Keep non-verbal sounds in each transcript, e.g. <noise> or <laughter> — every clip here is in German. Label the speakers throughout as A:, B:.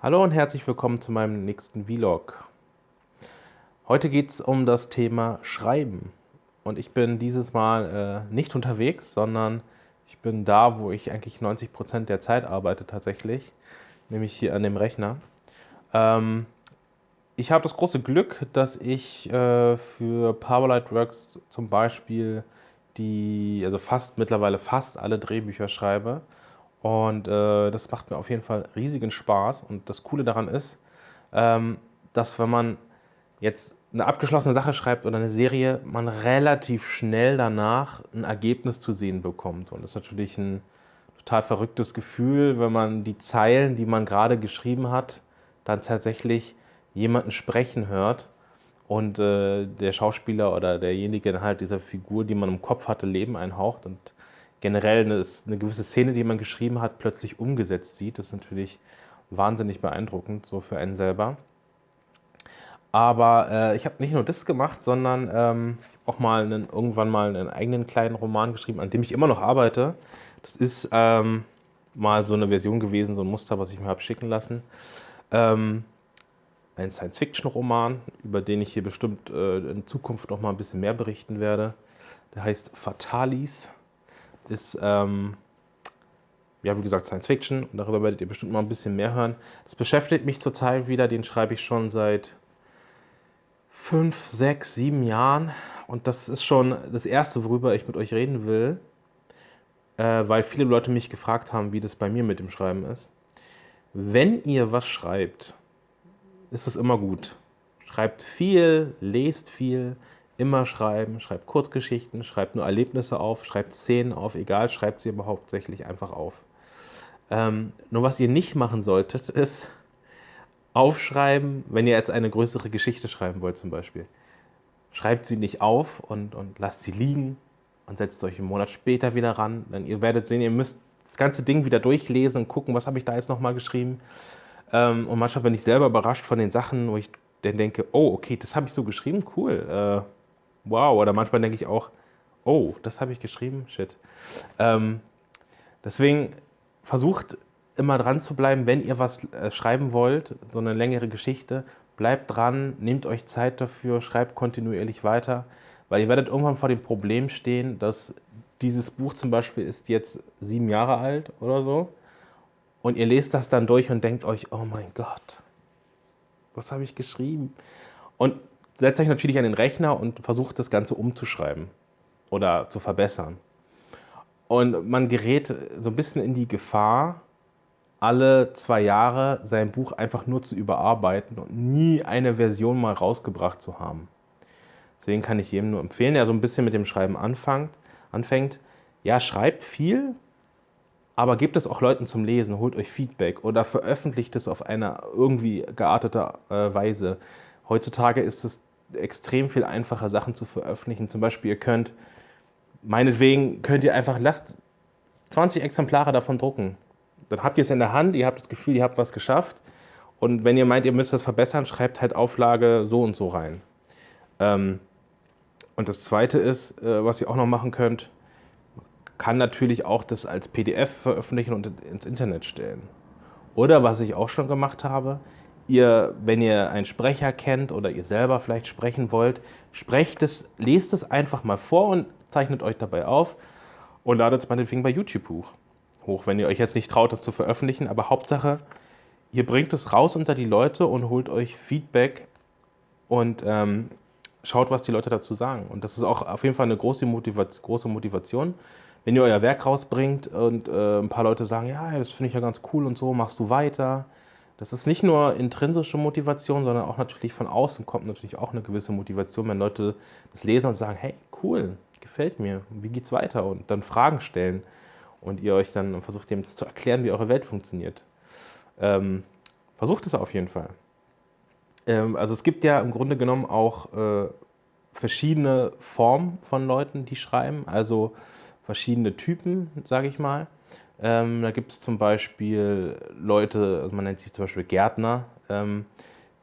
A: Hallo und herzlich willkommen zu meinem nächsten Vlog. Heute geht es um das Thema Schreiben. Und ich bin dieses Mal äh, nicht unterwegs, sondern ich bin da, wo ich eigentlich 90 Prozent der Zeit arbeite tatsächlich, nämlich hier an dem Rechner. Ähm, ich habe das große Glück, dass ich äh, für Powerlight Works zum Beispiel die, also fast mittlerweile fast alle Drehbücher schreibe. Und äh, das macht mir auf jeden Fall riesigen Spaß. Und das Coole daran ist, ähm, dass wenn man jetzt eine abgeschlossene Sache schreibt oder eine Serie, man relativ schnell danach ein Ergebnis zu sehen bekommt. Und das ist natürlich ein total verrücktes Gefühl, wenn man die Zeilen, die man gerade geschrieben hat, dann tatsächlich jemanden sprechen hört und äh, der Schauspieler oder derjenige halt dieser Figur, die man im Kopf hatte, Leben einhaucht und generell eine, eine gewisse Szene, die man geschrieben hat, plötzlich umgesetzt sieht. Das ist natürlich wahnsinnig beeindruckend, so für einen selber. Aber äh, ich habe nicht nur das gemacht, sondern ähm, auch mal einen, irgendwann mal einen eigenen kleinen Roman geschrieben, an dem ich immer noch arbeite. Das ist ähm, mal so eine Version gewesen, so ein Muster, was ich mir habe schicken lassen. Ähm, ein Science-Fiction-Roman, über den ich hier bestimmt äh, in Zukunft noch mal ein bisschen mehr berichten werde. Der heißt Fatalis, ist, ähm, ja, wie gesagt, Science-Fiction und darüber werdet ihr bestimmt mal ein bisschen mehr hören. Das beschäftigt mich zurzeit wieder, den schreibe ich schon seit fünf, sechs, sieben Jahren und das ist schon das Erste, worüber ich mit euch reden will, äh, weil viele Leute mich gefragt haben, wie das bei mir mit dem Schreiben ist. Wenn ihr was schreibt, ist es immer gut. Schreibt viel, lest viel, immer schreiben, schreibt Kurzgeschichten, schreibt nur Erlebnisse auf, schreibt Szenen auf, egal, schreibt sie aber hauptsächlich einfach auf. Ähm, nur was ihr nicht machen solltet, <laughs> ist aufschreiben, wenn ihr jetzt eine größere Geschichte schreiben wollt zum Beispiel. Schreibt sie nicht auf und, und lasst sie liegen und setzt euch einen Monat später wieder ran. Dann ihr werdet sehen, ihr müsst das ganze Ding wieder durchlesen und gucken, was habe ich da jetzt nochmal geschrieben. Ähm, und manchmal bin ich selber überrascht von den Sachen, wo ich dann denke, oh, okay, das habe ich so geschrieben, cool, äh, wow. Oder manchmal denke ich auch, oh, das habe ich geschrieben, shit. Ähm, deswegen versucht immer dran zu bleiben, wenn ihr was äh, schreiben wollt, so eine längere Geschichte, bleibt dran, nehmt euch Zeit dafür, schreibt kontinuierlich weiter, weil ihr werdet irgendwann vor dem Problem stehen, dass dieses Buch zum Beispiel ist jetzt sieben Jahre alt oder so und ihr lest das dann durch und denkt euch, oh mein Gott, was habe ich geschrieben? Und setzt euch natürlich an den Rechner und versucht das Ganze umzuschreiben oder zu verbessern. Und man gerät so ein bisschen in die Gefahr, alle zwei Jahre sein Buch einfach nur zu überarbeiten und nie eine Version mal rausgebracht zu haben. Deswegen kann ich jedem nur empfehlen, der so ein bisschen mit dem Schreiben anfängt, anfängt ja, schreibt viel, aber gebt es auch Leuten zum Lesen, holt euch Feedback oder veröffentlicht es auf eine irgendwie geartete äh, Weise. Heutzutage ist es extrem viel einfacher, Sachen zu veröffentlichen. Zum Beispiel, ihr könnt, meinetwegen könnt ihr einfach, lasst 20 Exemplare davon drucken. Dann habt ihr es in der Hand, ihr habt das Gefühl, ihr habt was geschafft. Und wenn ihr meint, ihr müsst das verbessern, schreibt halt Auflage so und so rein. Ähm, und das Zweite ist, äh, was ihr auch noch machen könnt, kann natürlich auch das als PDF veröffentlichen und ins Internet stellen. Oder was ich auch schon gemacht habe, ihr, wenn ihr einen Sprecher kennt oder ihr selber vielleicht sprechen wollt, sprecht es, lest es einfach mal vor und zeichnet euch dabei auf und ladet es meinetwegen bei YouTube hoch. hoch. Wenn ihr euch jetzt nicht traut, das zu veröffentlichen, aber Hauptsache, ihr bringt es raus unter die Leute und holt euch Feedback und ähm, schaut, was die Leute dazu sagen. Und das ist auch auf jeden Fall eine große, Motivation. Große Motivation wenn ihr euer Werk rausbringt und äh, ein paar Leute sagen, ja, das finde ich ja ganz cool und so, machst du weiter. Das ist nicht nur intrinsische Motivation, sondern auch natürlich von außen kommt natürlich auch eine gewisse Motivation, wenn Leute das lesen und sagen, hey, cool, gefällt mir, wie geht's weiter? Und dann Fragen stellen und ihr euch dann versucht, dem zu erklären, wie eure Welt funktioniert. Ähm, versucht es auf jeden Fall. Ähm, also es gibt ja im Grunde genommen auch äh, verschiedene Formen von Leuten, die schreiben. Also verschiedene Typen, sage ich mal. Ähm, da gibt es zum Beispiel Leute, also man nennt sich zum Beispiel Gärtner, ähm,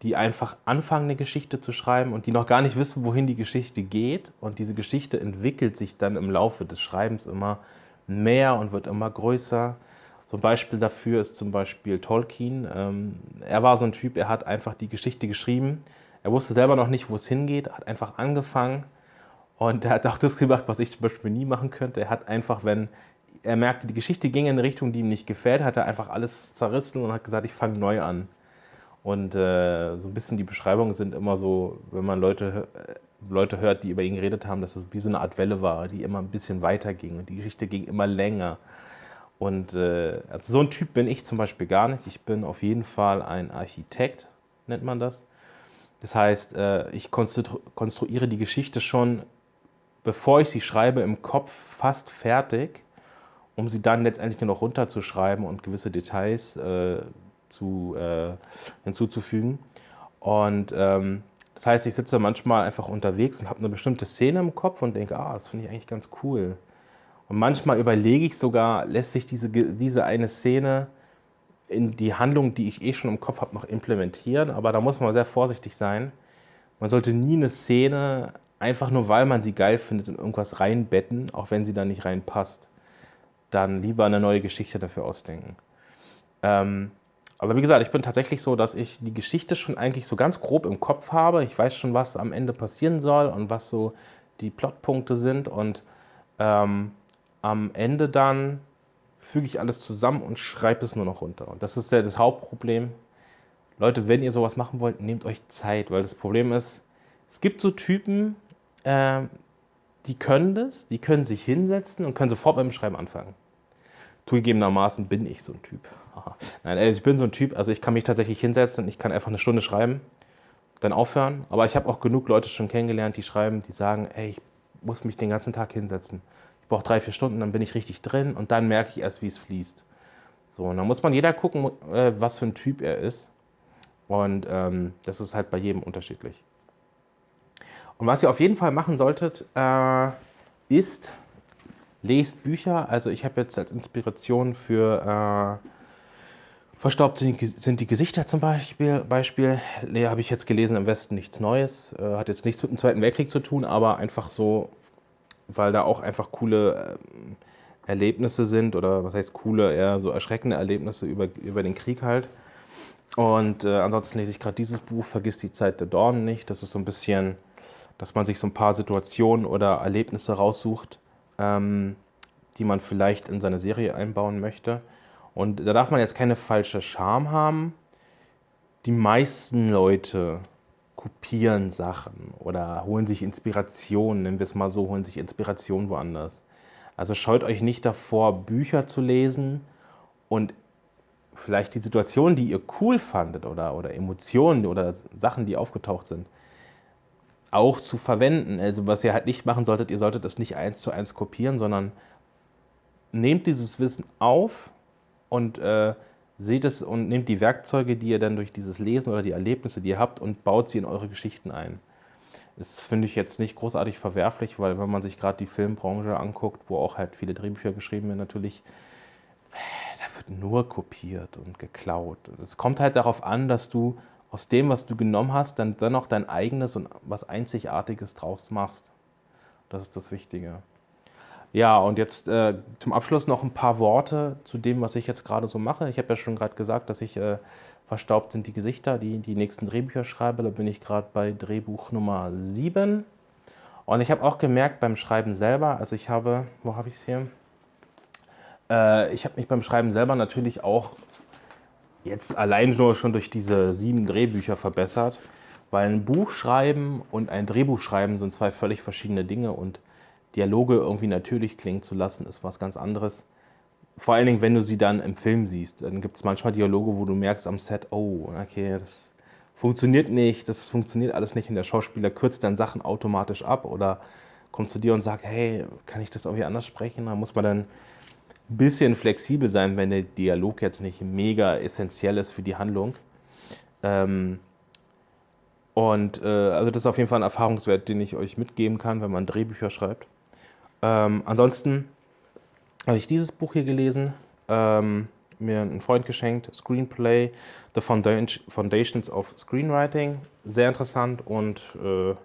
A: die einfach anfangen, eine Geschichte zu schreiben und die noch gar nicht wissen, wohin die Geschichte geht. Und diese Geschichte entwickelt sich dann im Laufe des Schreibens immer mehr und wird immer größer, So ein Beispiel dafür ist zum Beispiel Tolkien. Ähm, er war so ein Typ, er hat einfach die Geschichte geschrieben. Er wusste selber noch nicht, wo es hingeht, hat einfach angefangen und er hat auch das gemacht, was ich zum Beispiel nie machen könnte. Er hat einfach, wenn er merkte, die Geschichte ging in eine Richtung, die ihm nicht gefällt, hat er einfach alles zerrissen und hat gesagt, ich fange neu an. Und äh, so ein bisschen die Beschreibungen sind immer so, wenn man Leute, äh, Leute hört, die über ihn geredet haben, dass es wie so eine Art Welle war, die immer ein bisschen weiter ging und die Geschichte ging immer länger. Und äh, also so ein Typ bin ich zum Beispiel gar nicht. Ich bin auf jeden Fall ein Architekt, nennt man das. Das heißt, äh, ich konstru konstruiere die Geschichte schon, bevor ich sie schreibe, im Kopf fast fertig, um sie dann letztendlich noch runterzuschreiben und gewisse Details äh, zu, äh, hinzuzufügen. Und ähm, das heißt, ich sitze manchmal einfach unterwegs und habe eine bestimmte Szene im Kopf und denke, ah, das finde ich eigentlich ganz cool. Und manchmal überlege ich sogar, lässt sich diese, diese eine Szene in die Handlung, die ich eh schon im Kopf habe, noch implementieren. Aber da muss man sehr vorsichtig sein. Man sollte nie eine Szene einfach nur, weil man sie geil findet, in irgendwas reinbetten, auch wenn sie da nicht reinpasst. Dann lieber eine neue Geschichte dafür ausdenken. Ähm, aber wie gesagt, ich bin tatsächlich so, dass ich die Geschichte schon eigentlich so ganz grob im Kopf habe. Ich weiß schon, was am Ende passieren soll und was so die Plotpunkte sind. Und ähm, am Ende dann füge ich alles zusammen und schreibe es nur noch runter. Und das ist ja das Hauptproblem. Leute, wenn ihr sowas machen wollt, nehmt euch Zeit, weil das Problem ist, es gibt so Typen, äh, die können das, die können sich hinsetzen und können sofort beim Schreiben anfangen. Zugegebenermaßen bin ich so ein Typ. Aha. Nein, also ich bin so ein Typ, also ich kann mich tatsächlich hinsetzen und ich kann einfach eine Stunde schreiben, dann aufhören. Aber ich habe auch genug Leute schon kennengelernt, die schreiben, die sagen, ey, ich muss mich den ganzen Tag hinsetzen. Ich brauche drei, vier Stunden, dann bin ich richtig drin und dann merke ich erst, wie es fließt. So, und dann muss man jeder gucken, äh, was für ein Typ er ist. Und ähm, das ist halt bei jedem unterschiedlich. Und was ihr auf jeden Fall machen solltet, äh, ist, lest Bücher. Also ich habe jetzt als Inspiration für äh, Verstaubt sind die Gesichter zum Beispiel. Beispiel nee, habe ich jetzt gelesen, im Westen nichts Neues. Äh, hat jetzt nichts mit dem Zweiten Weltkrieg zu tun, aber einfach so, weil da auch einfach coole äh, Erlebnisse sind oder was heißt coole, eher so erschreckende Erlebnisse über, über den Krieg halt. Und äh, ansonsten lese ich gerade dieses Buch, Vergiss die Zeit der Dornen nicht. Das ist so ein bisschen, dass man sich so ein paar Situationen oder Erlebnisse raussucht, ähm, die man vielleicht in seine Serie einbauen möchte. Und da darf man jetzt keine falsche Scham haben. Die meisten Leute kopieren Sachen oder holen sich Inspiration, nennen wir es mal so, holen sich Inspiration woanders. Also scheut euch nicht davor, Bücher zu lesen und vielleicht die Situation, die ihr cool fandet oder, oder Emotionen oder Sachen, die aufgetaucht sind, auch zu verwenden. Also was ihr halt nicht machen solltet, ihr solltet das nicht eins zu eins kopieren, sondern nehmt dieses Wissen auf und äh, seht es und nehmt die Werkzeuge, die ihr dann durch dieses Lesen oder die Erlebnisse, die ihr habt, und baut sie in eure Geschichten ein. Das finde ich jetzt nicht großartig verwerflich, weil wenn man sich gerade die Filmbranche anguckt, wo auch halt viele Drehbücher geschrieben werden, natürlich, da wird nur kopiert und geklaut. Es kommt halt darauf an, dass du aus dem, was du genommen hast, dann dennoch dein eigenes und was Einzigartiges draus machst. Das ist das Wichtige. Ja, und jetzt äh, zum Abschluss noch ein paar Worte zu dem, was ich jetzt gerade so mache. Ich habe ja schon gerade gesagt, dass ich äh, verstaubt sind die Gesichter, die die nächsten Drehbücher schreibe. Da bin ich gerade bei Drehbuch Nummer 7. Und ich habe auch gemerkt beim Schreiben selber, also ich habe, wo habe ich es hier? Äh, ich habe mich beim Schreiben selber natürlich auch jetzt allein nur schon durch diese sieben Drehbücher verbessert, weil ein Buch schreiben und ein Drehbuch schreiben sind zwei völlig verschiedene Dinge und Dialoge irgendwie natürlich klingen zu lassen, ist was ganz anderes. Vor allen Dingen, wenn du sie dann im Film siehst. Dann gibt es manchmal Dialoge, wo du merkst am Set, oh, okay, das funktioniert nicht, das funktioniert alles nicht und der Schauspieler kürzt dann Sachen automatisch ab oder kommt zu dir und sagt, hey, kann ich das irgendwie anders sprechen? Da muss man dann bisschen flexibel sein, wenn der Dialog jetzt nicht mega essentiell ist für die Handlung. Ähm, und äh, also das ist auf jeden Fall ein Erfahrungswert, den ich euch mitgeben kann, wenn man Drehbücher schreibt. Ähm, ansonsten habe ich dieses Buch hier gelesen, ähm, mir ein Freund geschenkt, Screenplay, The Foundations of Screenwriting. Sehr interessant und äh,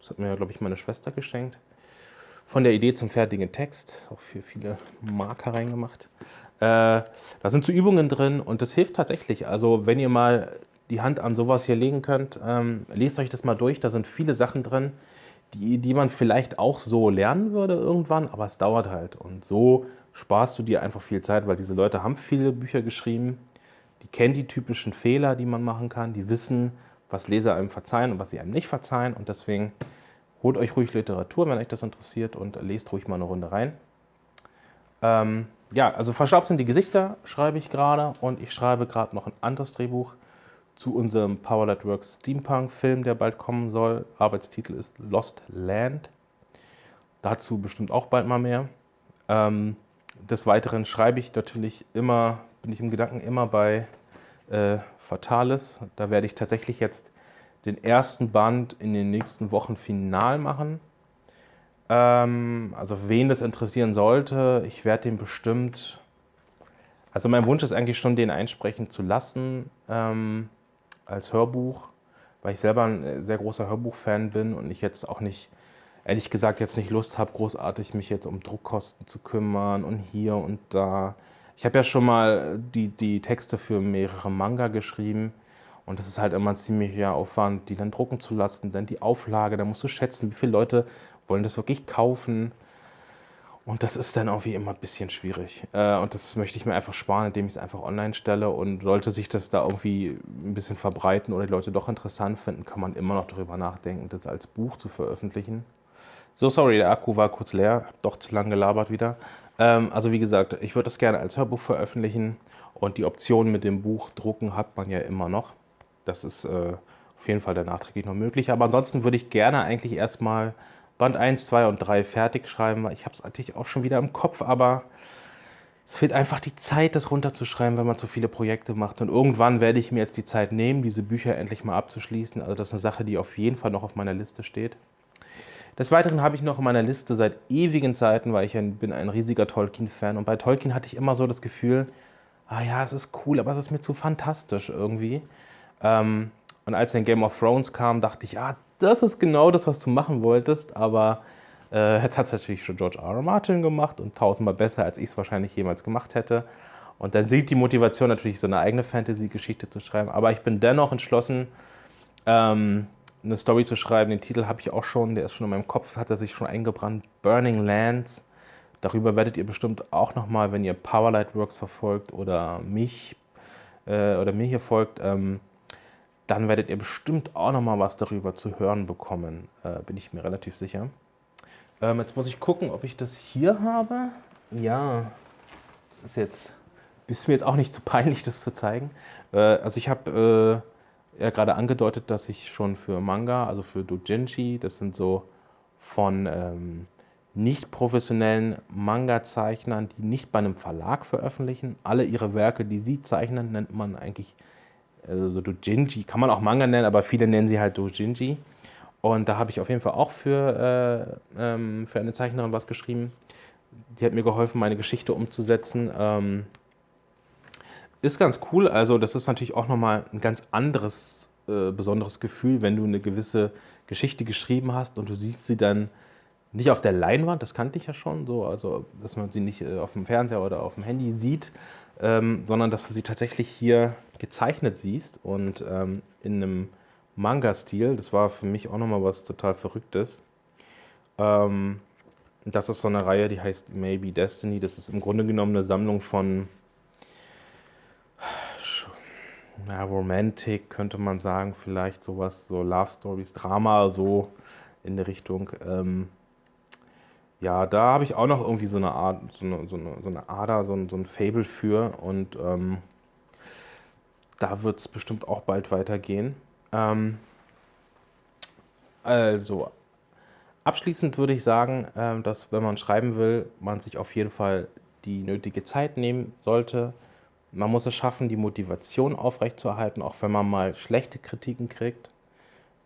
A: das hat mir, glaube ich, meine Schwester geschenkt. Von der Idee zum fertigen Text, auch für viele Marker reingemacht. Äh, da sind so Übungen drin und das hilft tatsächlich. Also wenn ihr mal die Hand an sowas hier legen könnt, ähm, lest euch das mal durch. Da sind viele Sachen drin, die, die man vielleicht auch so lernen würde irgendwann, aber es dauert halt. Und so sparst du dir einfach viel Zeit, weil diese Leute haben viele Bücher geschrieben, die kennen die typischen Fehler, die man machen kann, die wissen, was Leser einem verzeihen und was sie einem nicht verzeihen. Und deswegen holt euch ruhig Literatur, wenn euch das interessiert und lest ruhig mal eine Runde rein. Ähm, ja, also verstaubt sind die Gesichter, schreibe ich gerade und ich schreibe gerade noch ein anderes Drehbuch zu unserem Power Works Steampunk-Film, der bald kommen soll. Arbeitstitel ist Lost Land. Dazu bestimmt auch bald mal mehr. Ähm, des Weiteren schreibe ich natürlich immer, bin ich im Gedanken immer bei äh, Fatalis. Da werde ich tatsächlich jetzt den ersten Band in den nächsten Wochen final machen. Ähm, also wen das interessieren sollte, ich werde den bestimmt... Also mein Wunsch ist eigentlich schon, den einsprechen zu lassen ähm, als Hörbuch, weil ich selber ein sehr großer Hörbuchfan bin und ich jetzt auch nicht, ehrlich gesagt, jetzt nicht Lust habe, großartig mich jetzt um Druckkosten zu kümmern und hier und da. Ich habe ja schon mal die, die Texte für mehrere Manga geschrieben und das ist halt immer ein ziemlicher Aufwand, die dann drucken zu lassen, dann die Auflage, da musst du schätzen, wie viele Leute wollen das wirklich kaufen. Und das ist dann auch wie immer ein bisschen schwierig. Äh, und das möchte ich mir einfach sparen, indem ich es einfach online stelle. Und sollte sich das da irgendwie ein bisschen verbreiten oder die Leute doch interessant finden, kann man immer noch darüber nachdenken, das als Buch zu veröffentlichen. So, sorry, der Akku war kurz leer, doch zu lange gelabert wieder. Ähm, also wie gesagt, ich würde das gerne als Hörbuch veröffentlichen und die Option mit dem Buch drucken hat man ja immer noch. Das ist äh, auf jeden Fall dann nachträglich noch möglich. Aber ansonsten würde ich gerne eigentlich erstmal Band 1, 2 und 3 fertig schreiben. Ich habe es natürlich auch schon wieder im Kopf, aber es fehlt einfach die Zeit, das runterzuschreiben, wenn man so viele Projekte macht. Und irgendwann werde ich mir jetzt die Zeit nehmen, diese Bücher endlich mal abzuschließen. Also das ist eine Sache, die auf jeden Fall noch auf meiner Liste steht. Des Weiteren habe ich noch in meiner Liste seit ewigen Zeiten, weil ich ein, bin ein riesiger Tolkien-Fan und bei Tolkien hatte ich immer so das Gefühl, ah ja, es ist cool, aber es ist mir zu fantastisch irgendwie. Ähm, und als dann Game of Thrones kam, dachte ich, ah, das ist genau das, was du machen wolltest, aber äh, jetzt hat es natürlich schon George R. R. Martin gemacht und tausendmal besser, als ich es wahrscheinlich jemals gemacht hätte. Und dann sieht die Motivation natürlich, so eine eigene Fantasy-Geschichte zu schreiben. Aber ich bin dennoch entschlossen, ähm, eine Story zu schreiben. Den Titel habe ich auch schon, der ist schon in meinem Kopf, hat er sich schon eingebrannt. Burning Lands. Darüber werdet ihr bestimmt auch nochmal, wenn ihr Powerlight Works verfolgt oder mich äh, oder mir hier folgt, ähm, dann werdet ihr bestimmt auch nochmal was darüber zu hören bekommen. Äh, bin ich mir relativ sicher. Ähm, jetzt muss ich gucken, ob ich das hier habe. Ja, das ist jetzt, ist mir jetzt auch nicht zu peinlich, das zu zeigen. Äh, also ich habe äh, ja gerade angedeutet, dass ich schon für Manga, also für Doujinshi, das sind so von ähm, nicht professionellen Manga-Zeichnern, die nicht bei einem Verlag veröffentlichen. Alle ihre Werke, die sie zeichnen, nennt man eigentlich also Doujinshi, kann man auch Manga nennen, aber viele nennen sie halt Doujinshi. Und da habe ich auf jeden Fall auch für, äh, ähm, für eine Zeichnerin was geschrieben. Die hat mir geholfen, meine Geschichte umzusetzen. Ähm, ist ganz cool. Also das ist natürlich auch nochmal ein ganz anderes, äh, besonderes Gefühl, wenn du eine gewisse Geschichte geschrieben hast und du siehst sie dann nicht auf der Leinwand, das kannte ich ja schon, so, also dass man sie nicht äh, auf dem Fernseher oder auf dem Handy sieht, ähm, sondern dass du sie tatsächlich hier gezeichnet siehst und ähm, in einem Manga-Stil. Das war für mich auch nochmal was total Verrücktes. Ähm, das ist so eine Reihe, die heißt Maybe Destiny. Das ist im Grunde genommen eine Sammlung von ja, Romantic könnte man sagen, vielleicht sowas, so Love Stories, Drama, so in der Richtung. Ähm, ja, da habe ich auch noch irgendwie so eine Art, so eine, so eine, so eine Ader, so ein, so ein Fable für und ähm, da wird es bestimmt auch bald weitergehen. Ähm, also, abschließend würde ich sagen, äh, dass wenn man schreiben will, man sich auf jeden Fall die nötige Zeit nehmen sollte, man muss es schaffen, die Motivation aufrechtzuerhalten, auch wenn man mal schlechte Kritiken kriegt.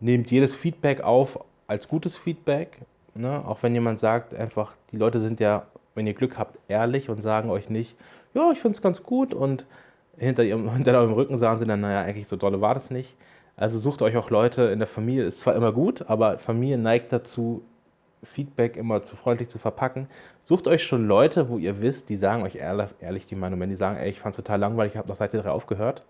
A: Nehmt jedes Feedback auf als gutes Feedback. Ne? Auch wenn jemand sagt, einfach, die Leute sind ja, wenn ihr Glück habt, ehrlich und sagen euch nicht, ja, ich finde es ganz gut und hinter, ihrem, <laughs> hinter eurem Rücken sagen sie dann, naja, eigentlich so dolle war das nicht. Also sucht euch auch Leute in der Familie, ist zwar immer gut, aber Familie neigt dazu, Feedback immer zu freundlich zu verpacken. Sucht euch schon Leute, wo ihr wisst, die sagen euch ehrlich, ehrlich die Meinung, wenn die sagen, ey, ich fand es total langweilig, ich habe nach Seite 3 aufgehört,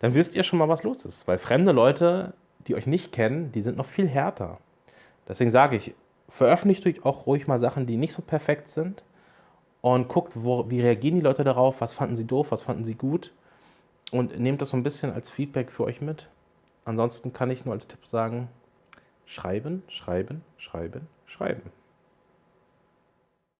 A: dann wisst ihr schon mal, was los ist. Weil fremde Leute, die euch nicht kennen, die sind noch viel härter. Deswegen sage ich, veröffentlicht euch auch ruhig mal Sachen, die nicht so perfekt sind und guckt, wo, wie reagieren die Leute darauf, was fanden sie doof, was fanden sie gut und nehmt das so ein bisschen als Feedback für euch mit. Ansonsten kann ich nur als Tipp sagen, schreiben, schreiben, schreiben, schreiben.